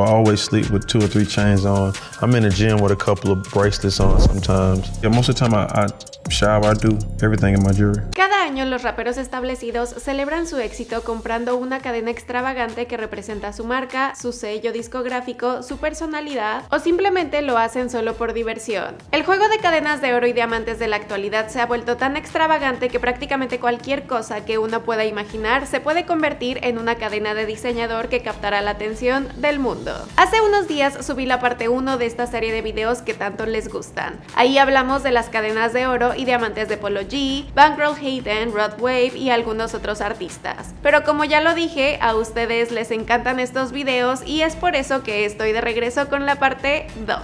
I always sleep with two or three chains on. I'm in the gym with a couple of bracelets on sometimes. Yeah, most of the time I, I Cada año los raperos establecidos celebran su éxito comprando una cadena extravagante que representa su marca, su sello discográfico, su personalidad o simplemente lo hacen solo por diversión. El juego de cadenas de oro y diamantes de la actualidad se ha vuelto tan extravagante que prácticamente cualquier cosa que uno pueda imaginar se puede convertir en una cadena de diseñador que captará la atención del mundo. Hace unos días subí la parte 1 de esta serie de videos que tanto les gustan. Ahí hablamos de las cadenas de oro y diamantes de Polo G, Bankroll Hayden, Rod Wave y algunos otros artistas. Pero como ya lo dije, a ustedes les encantan estos videos y es por eso que estoy de regreso con la parte 2.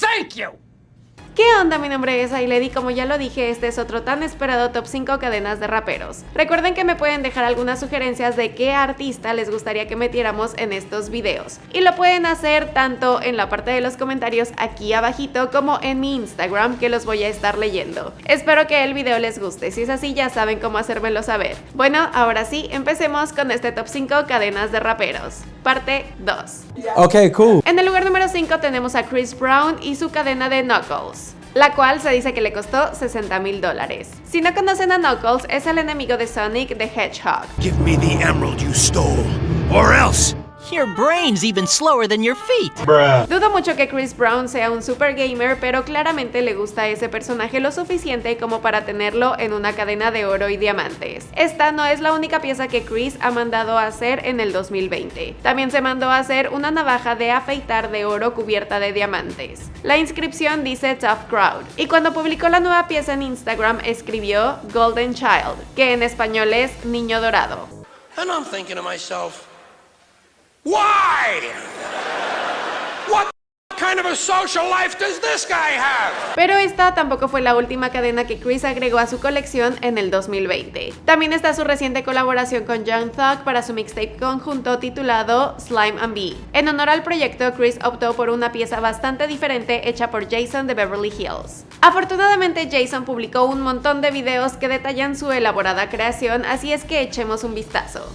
Thank you. ¿Qué onda? Mi nombre es Ailedi, como ya lo dije, este es otro tan esperado top 5 cadenas de raperos. Recuerden que me pueden dejar algunas sugerencias de qué artista les gustaría que metiéramos en estos videos. Y lo pueden hacer tanto en la parte de los comentarios aquí abajito como en mi Instagram que los voy a estar leyendo. Espero que el video les guste, si es así ya saben cómo hacérmelo saber. Bueno, ahora sí, empecemos con este top 5 cadenas de raperos. Parte 2. Ok, cool. En el lugar número 5 tenemos a Chris Brown y su cadena de Knuckles la cual se dice que le costó 60 mil dólares. Si no conocen a Knuckles, es el enemigo de Sonic the Hedgehog. Give me the emerald you stole, or else Your brain's even slower than your feet. Dudo mucho que Chris Brown sea un super gamer, pero claramente le gusta ese personaje lo suficiente como para tenerlo en una cadena de oro y diamantes. Esta no es la única pieza que Chris ha mandado a hacer en el 2020. También se mandó a hacer una navaja de afeitar de oro cubierta de diamantes. La inscripción dice Tough Crowd, y cuando publicó la nueva pieza en Instagram escribió Golden Child, que en español es Niño Dorado. And I'm thinking to myself, social? Pero esta tampoco fue la última cadena que Chris agregó a su colección en el 2020. También está su reciente colaboración con Young Thug para su mixtape conjunto titulado Slime and Bee. En honor al proyecto, Chris optó por una pieza bastante diferente hecha por Jason de Beverly Hills. Afortunadamente, Jason publicó un montón de videos que detallan su elaborada creación, así es que echemos un vistazo.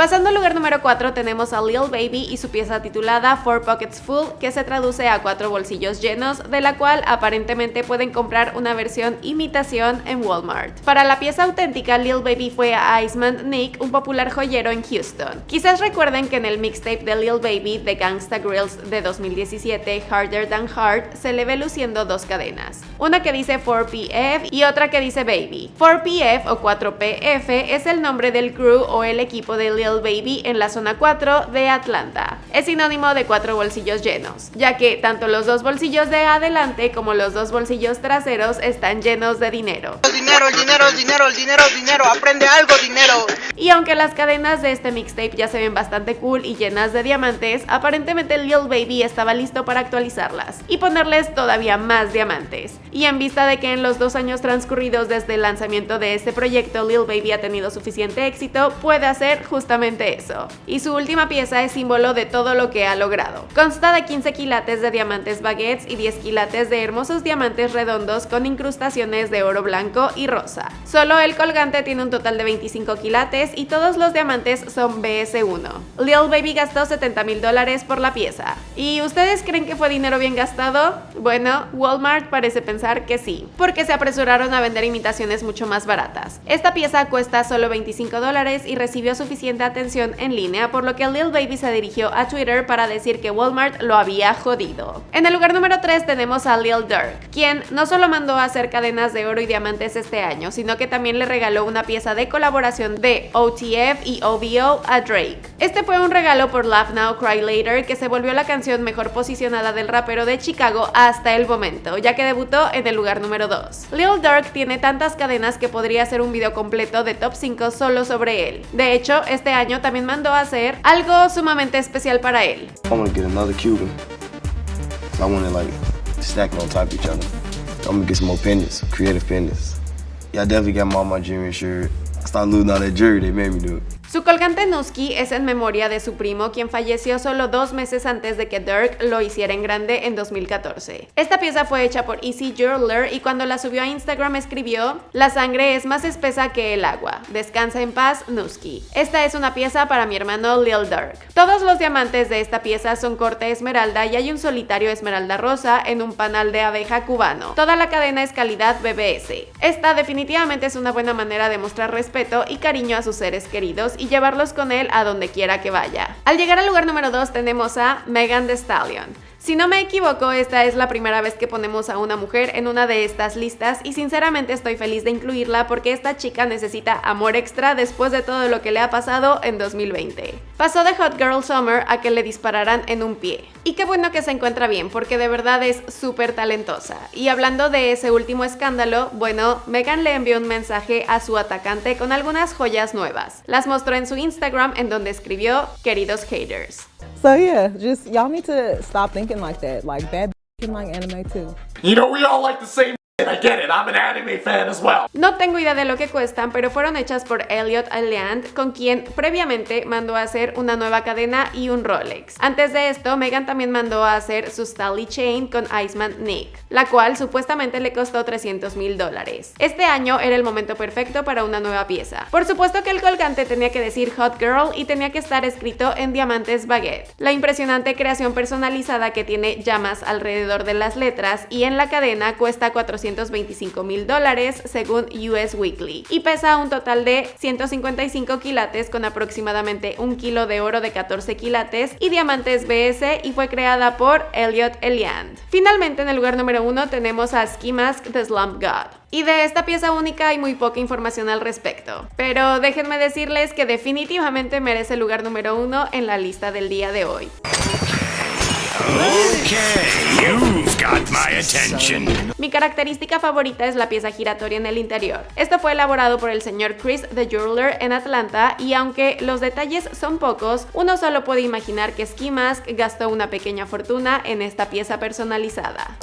Pasando al lugar número 4 tenemos a Lil Baby y su pieza titulada Four Pockets Full, que se traduce a cuatro bolsillos llenos, de la cual aparentemente pueden comprar una versión imitación en Walmart. Para la pieza auténtica, Lil Baby fue a Iceman Nick, un popular joyero en Houston. Quizás recuerden que en el mixtape de Lil Baby de Gangsta Grills de 2017, Harder Than Hard, se le ve luciendo dos cadenas. Una que dice 4PF y otra que dice Baby. 4PF o 4PF es el nombre del crew o el equipo de Lil Baby en la zona 4 de Atlanta. Es sinónimo de cuatro bolsillos llenos, ya que tanto los dos bolsillos de adelante como los dos bolsillos traseros están llenos de dinero. Dinero, dinero, dinero, dinero, dinero, aprende algo, dinero. Y aunque las cadenas de este mixtape ya se ven bastante cool y llenas de diamantes, aparentemente Lil Baby estaba listo para actualizarlas y ponerles todavía más diamantes. Y en vista de que en los dos años transcurridos desde el lanzamiento de este proyecto Lil Baby ha tenido suficiente éxito, puede hacer justamente eso. Y su última pieza es símbolo de todo lo que ha logrado. Consta de 15 quilates de diamantes baguettes y 10 quilates de hermosos diamantes redondos con incrustaciones de oro blanco y rosa. Solo el colgante tiene un total de 25 quilates y todos los diamantes son BS1. Lil Baby gastó 70 mil dólares por la pieza. ¿Y ustedes creen que fue dinero bien gastado? Bueno, Walmart parece pensar que sí, porque se apresuraron a vender imitaciones mucho más baratas. Esta pieza cuesta solo 25 dólares y recibió suficiente atención en línea, por lo que Lil Baby se dirigió a Twitter para decir que Walmart lo había jodido. En el lugar número 3 tenemos a Lil Durk, quien no solo mandó a hacer cadenas de oro y diamantes este año, sino que también le regaló una pieza de colaboración de OTF y OVO a Drake. Este fue un regalo por Laugh Now Cry Later que se volvió la canción mejor posicionada del rapero de Chicago hasta el momento, ya que debutó en el lugar número 2. Lil Durk tiene tantas cadenas que podría hacer un video completo de top 5 solo sobre él. De hecho, este año también mandó hacer algo sumamente especial para él. I want to get another Cuban. I want to like stack on top of each other. I'm gonna get some more pendants, creative pendants. Yeah, I definitely got my, my jewelry shirt. I started losing all that jewelry they made me do it. Su colgante Nusky es en memoria de su primo, quien falleció solo dos meses antes de que Dirk lo hiciera en grande en 2014. Esta pieza fue hecha por Easy Jeweler y cuando la subió a Instagram escribió, la sangre es más espesa que el agua, descansa en paz Nusky. Esta es una pieza para mi hermano Lil Dirk. Todos los diamantes de esta pieza son corte esmeralda y hay un solitario esmeralda rosa en un panal de abeja cubano. Toda la cadena es calidad BBS. Esta definitivamente es una buena manera de mostrar respeto y cariño a sus seres queridos y llevarlos con él a donde quiera que vaya. Al llegar al lugar número 2 tenemos a Megan Thee Stallion. Si no me equivoco, esta es la primera vez que ponemos a una mujer en una de estas listas y sinceramente estoy feliz de incluirla porque esta chica necesita amor extra después de todo lo que le ha pasado en 2020. Pasó de Hot Girl Summer a que le dispararan en un pie. Y qué bueno que se encuentra bien porque de verdad es súper talentosa. Y hablando de ese último escándalo, bueno, Megan le envió un mensaje a su atacante con algunas joyas nuevas. Las mostró en su Instagram en donde escribió, queridos haters. So yeah, just y'all need to stop thinking like that. Like bad can like anime too. You know, we all like the same I get it, I'm an anime fan as well. No tengo idea de lo que cuestan, pero fueron hechas por Elliot Alliand, con quien previamente mandó a hacer una nueva cadena y un Rolex. Antes de esto, Megan también mandó a hacer su Stanley Chain con Iceman Nick, la cual supuestamente le costó 300 mil dólares. Este año era el momento perfecto para una nueva pieza. Por supuesto que el colgante tenía que decir Hot Girl y tenía que estar escrito en diamantes baguette. La impresionante creación personalizada que tiene llamas alrededor de las letras y en la cadena cuesta 400 225 mil dólares según US Weekly y pesa un total de 155 quilates con aproximadamente un kilo de oro de 14 quilates y diamantes BS y fue creada por Elliot Eliand. Finalmente en el lugar número uno tenemos a Ski Mask The Slump God. Y de esta pieza única hay muy poca información al respecto. Pero déjenme decirles que definitivamente merece el lugar número uno en la lista del día de hoy. Mi característica favorita es la pieza giratoria en el interior. Esto fue elaborado por el señor Chris The Jeweler en Atlanta y aunque los detalles son pocos, uno solo puede imaginar que Ski Mask gastó una pequeña fortuna en esta pieza personalizada.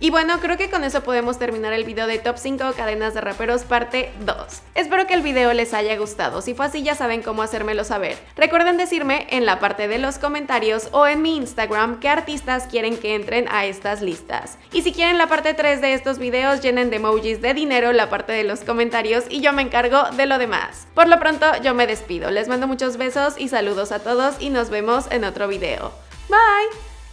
Y bueno, creo que con eso podemos terminar el video de Top 5 cadenas de raperos parte 2. Espero que el video les haya gustado, si fue así ya saben cómo hacérmelo saber. Recuerden decirme en la parte de los comentarios o en mi Instagram qué artistas quieren que entren a estas listas. Y si quieren la parte 3 de estos videos, llenen de emojis de dinero la parte de los comentarios y yo me encargo de lo demás. Por lo pronto yo me despido, les mando muchos besos y saludos a todos y nos vemos en otro video. Bye!